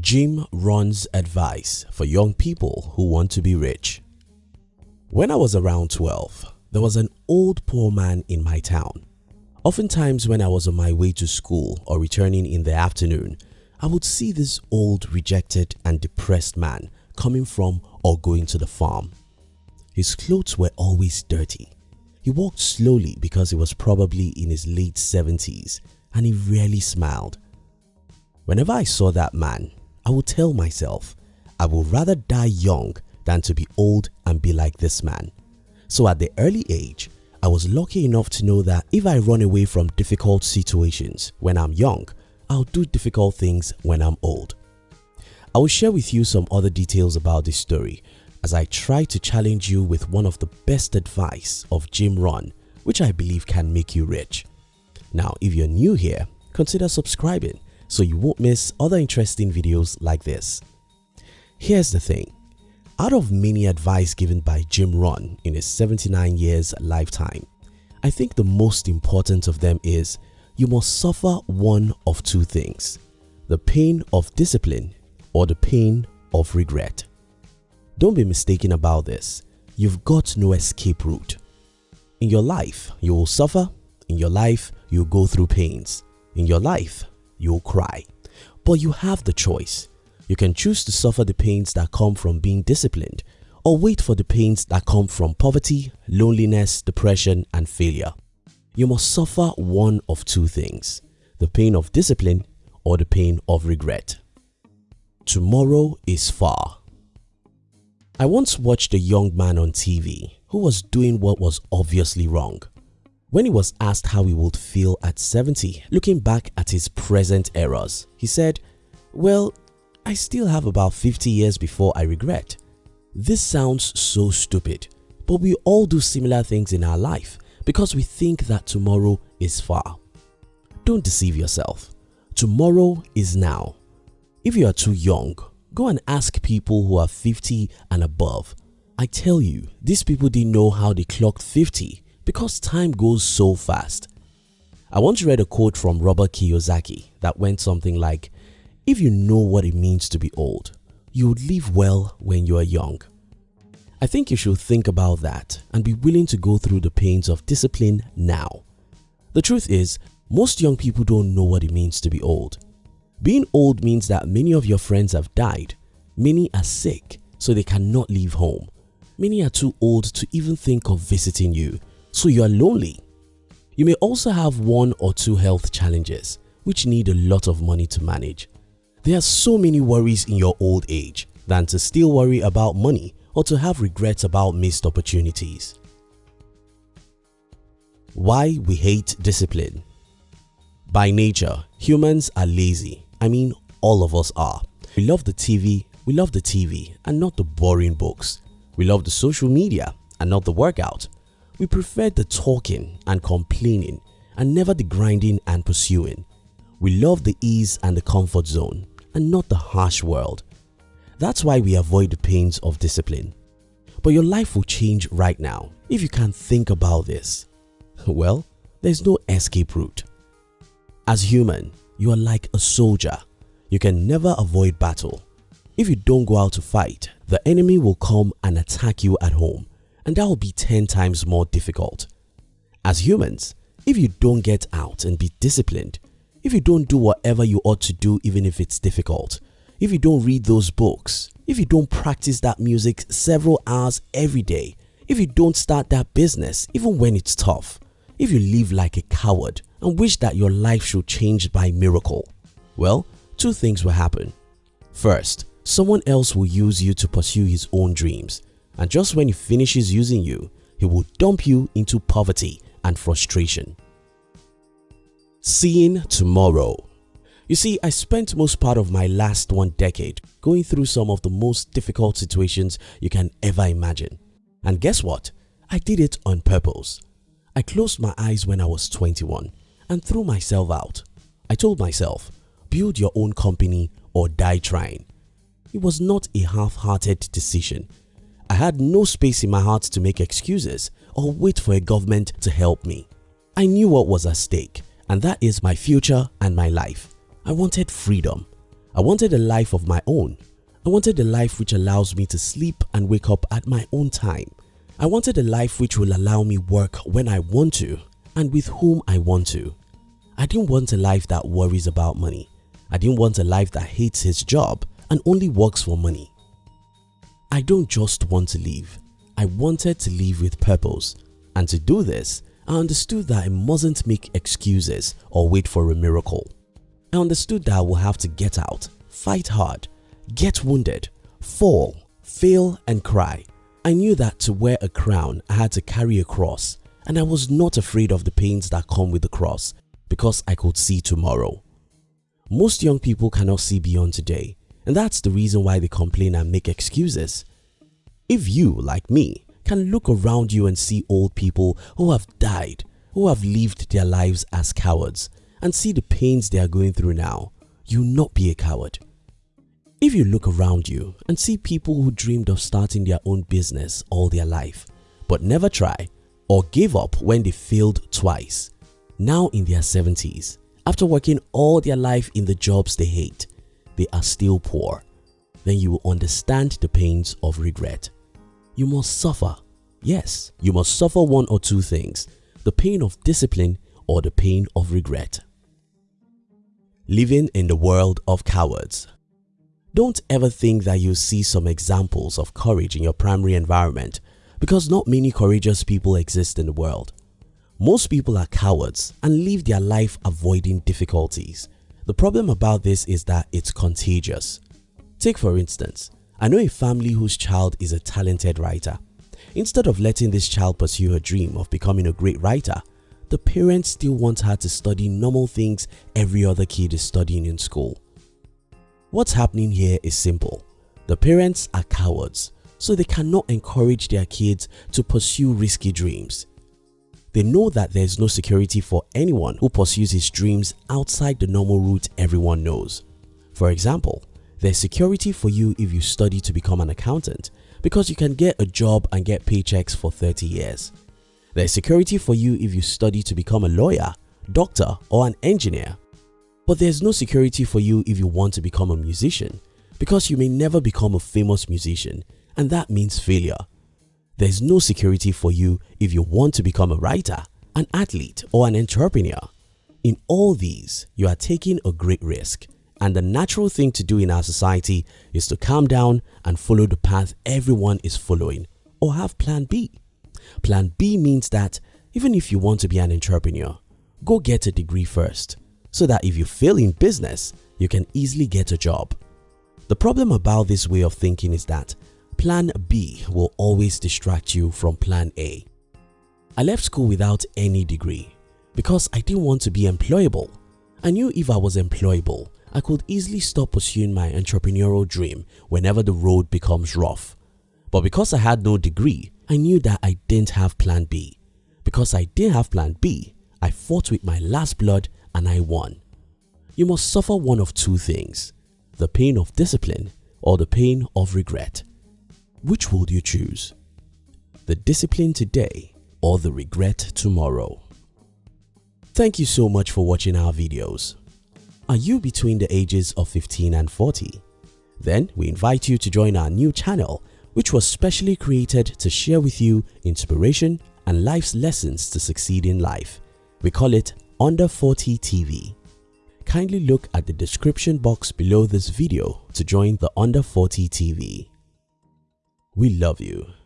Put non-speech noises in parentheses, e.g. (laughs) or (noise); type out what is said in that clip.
Jim Rohn's advice for young people who want to be rich. When I was around 12, there was an old poor man in my town. Oftentimes when I was on my way to school or returning in the afternoon, I would see this old rejected and depressed man coming from or going to the farm. His clothes were always dirty. He walked slowly because he was probably in his late 70s and he rarely smiled. Whenever I saw that man, I will tell myself, I would rather die young than to be old and be like this man. So at the early age, I was lucky enough to know that if I run away from difficult situations when I'm young, I'll do difficult things when I'm old. I will share with you some other details about this story as I try to challenge you with one of the best advice of Jim Rohn which I believe can make you rich. Now if you're new here, consider subscribing so you won't miss other interesting videos like this. Here's the thing, out of many advice given by Jim Rohn in his 79 years lifetime, I think the most important of them is you must suffer one of two things, the pain of discipline or the pain of regret. Don't be mistaken about this, you've got no escape route. In your life, you will suffer, in your life, you'll go through pains, in your life, you'll cry. But you have the choice. You can choose to suffer the pains that come from being disciplined or wait for the pains that come from poverty, loneliness, depression and failure. You must suffer one of two things, the pain of discipline or the pain of regret. Tomorrow is far. I once watched a young man on TV who was doing what was obviously wrong. When he was asked how he would feel at 70 looking back at his present errors, he said, well, I still have about 50 years before I regret. This sounds so stupid, but we all do similar things in our life because we think that tomorrow is far. Don't deceive yourself. Tomorrow is now. If you are too young, go and ask people who are 50 and above. I tell you, these people didn't know how they clocked 50 because time goes so fast. I once read a quote from Robert Kiyosaki that went something like, if you know what it means to be old, you would live well when you are young. I think you should think about that and be willing to go through the pains of discipline now. The truth is, most young people don't know what it means to be old. Being old means that many of your friends have died, many are sick so they cannot leave home, many are too old to even think of visiting you so you are lonely. You may also have one or two health challenges which need a lot of money to manage. There are so many worries in your old age than to still worry about money or to have regrets about missed opportunities. Why we hate discipline By nature, humans are lazy. I mean all of us are. We love the TV, we love the TV and not the boring books. We love the social media and not the workout. We prefer the talking and complaining and never the grinding and pursuing. We love the ease and the comfort zone and not the harsh world. That's why we avoid the pains of discipline. But your life will change right now if you can think about this. (laughs) Well, there's no escape route. As human, you are like a soldier. You can never avoid battle. If you don't go out to fight, the enemy will come and attack you at home and that will be 10 times more difficult. As humans, if you don't get out and be disciplined, if you don't do whatever you ought to do even if it's difficult, if you don't read those books, if you don't practice that music several hours every day, if you don't start that business even when it's tough, if you live like a coward and wish that your life should change by miracle, well, two things will happen. First, someone else will use you to pursue his own dreams and just when he finishes using you, he will dump you into poverty and frustration. Seeing tomorrow You see, I spent most part of my last one decade going through some of the most difficult situations you can ever imagine. And guess what? I did it on purpose. I closed my eyes when I was 21 and threw myself out. I told myself, build your own company or die trying. It was not a half-hearted decision I had no space in my heart to make excuses or wait for a government to help me. I knew what was at stake and that is my future and my life. I wanted freedom. I wanted a life of my own. I wanted a life which allows me to sleep and wake up at my own time. I wanted a life which will allow me work when I want to and with whom I want to. I didn't want a life that worries about money. I didn't want a life that hates his job and only works for money. I don't just want to live. I wanted to live with purpose and to do this, I understood that I mustn't make excuses or wait for a miracle. I understood that I will have to get out, fight hard, get wounded, fall, fail and cry. I knew that to wear a crown I had to carry a cross and I was not afraid of the pains that come with the cross because I could see tomorrow. Most young people cannot see beyond today and that's the reason why they complain and make excuses. If you, like me, can look around you and see old people who have died, who have lived their lives as cowards and see the pains they are going through now, you will not be a coward. If you look around you and see people who dreamed of starting their own business all their life but never try or gave up when they failed twice, now in their 70s, after working all their life in the jobs they hate, they are still poor, then you will understand the pains of regret you must suffer. Yes, you must suffer one or two things, the pain of discipline or the pain of regret. Living in the world of cowards Don't ever think that you see some examples of courage in your primary environment because not many courageous people exist in the world. Most people are cowards and live their life avoiding difficulties. The problem about this is that it's contagious. Take for instance, I know a family whose child is a talented writer. Instead of letting this child pursue her dream of becoming a great writer, the parents still want her to study normal things every other kid is studying in school. What's happening here is simple. The parents are cowards so they cannot encourage their kids to pursue risky dreams. They know that there is no security for anyone who pursues his dreams outside the normal route everyone knows. For example, there's security for you if you study to become an accountant because you can get a job and get paychecks for 30 years. There's security for you if you study to become a lawyer, doctor or an engineer. But there's no security for you if you want to become a musician because you may never become a famous musician and that means failure. There's no security for you if you want to become a writer, an athlete or an entrepreneur. In all these, you are taking a great risk and the natural thing to do in our society is to calm down and follow the path everyone is following or have plan B. Plan B means that even if you want to be an entrepreneur, go get a degree first so that if you fail in business, you can easily get a job. The problem about this way of thinking is that plan B will always distract you from plan A. I left school without any degree because I didn't want to be employable. I knew if I was employable, I could easily stop pursuing my entrepreneurial dream whenever the road becomes rough. But because I had no degree, I knew that I didn't have plan B. Because I didn't have plan B, I fought with my last blood and I won. You must suffer one of two things, the pain of discipline or the pain of regret. Which would you choose? The discipline today or the regret tomorrow? Thank you so much for watching our videos. Are you between the ages of 15 and 40? Then we invite you to join our new channel which was specially created to share with you inspiration and life's lessons to succeed in life. We call it Under 40 TV. Kindly look at the description box below this video to join the Under 40 TV. We love you.